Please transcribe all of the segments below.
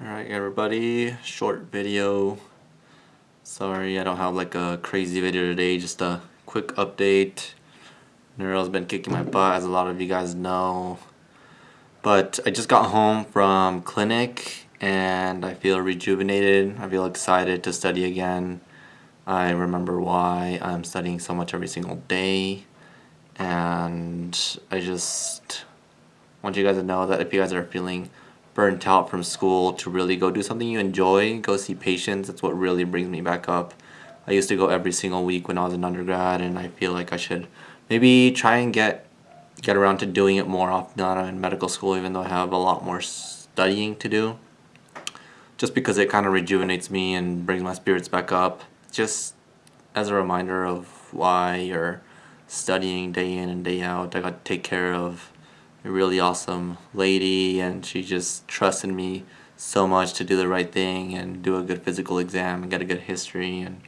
Alright everybody, short video. Sorry I don't have like a crazy video today, just a quick update. Neuro's been kicking my butt as a lot of you guys know. But I just got home from clinic and I feel rejuvenated. I feel excited to study again. I remember why I'm studying so much every single day. And I just want you guys to know that if you guys are feeling burnt out from school to really go do something you enjoy, go see patients. That's what really brings me back up. I used to go every single week when I was an undergrad and I feel like I should maybe try and get get around to doing it more often I'm in medical school even though I have a lot more studying to do. Just because it kind of rejuvenates me and brings my spirits back up. Just as a reminder of why you're studying day in and day out. I got to take care of really awesome lady and she just trusted me so much to do the right thing and do a good physical exam and get a good history. And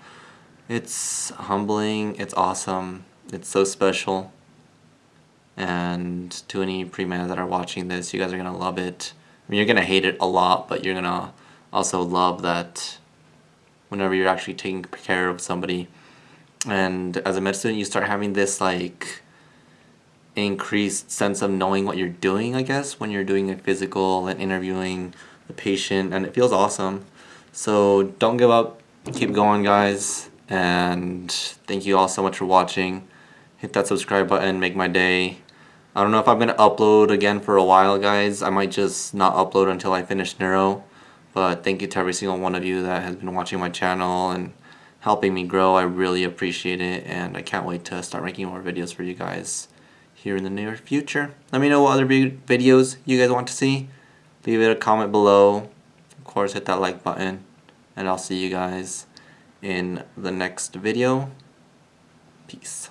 it's humbling, it's awesome, it's so special. And to any pre-med that are watching this, you guys are going to love it. I mean, you're going to hate it a lot, but you're going to also love that whenever you're actually taking care of somebody. And as a med student you start having this like increased sense of knowing what you're doing, I guess, when you're doing a physical and interviewing the patient, and it feels awesome. So don't give up, keep going, guys, and thank you all so much for watching. Hit that subscribe button, make my day. I don't know if I'm going to upload again for a while, guys. I might just not upload until I finish Neuro. But thank you to every single one of you that has been watching my channel and helping me grow. I really appreciate it, and I can't wait to start making more videos for you guys here in the near future. Let me know what other videos you guys want to see. Leave it a comment below. Of course, hit that like button. And I'll see you guys in the next video. Peace.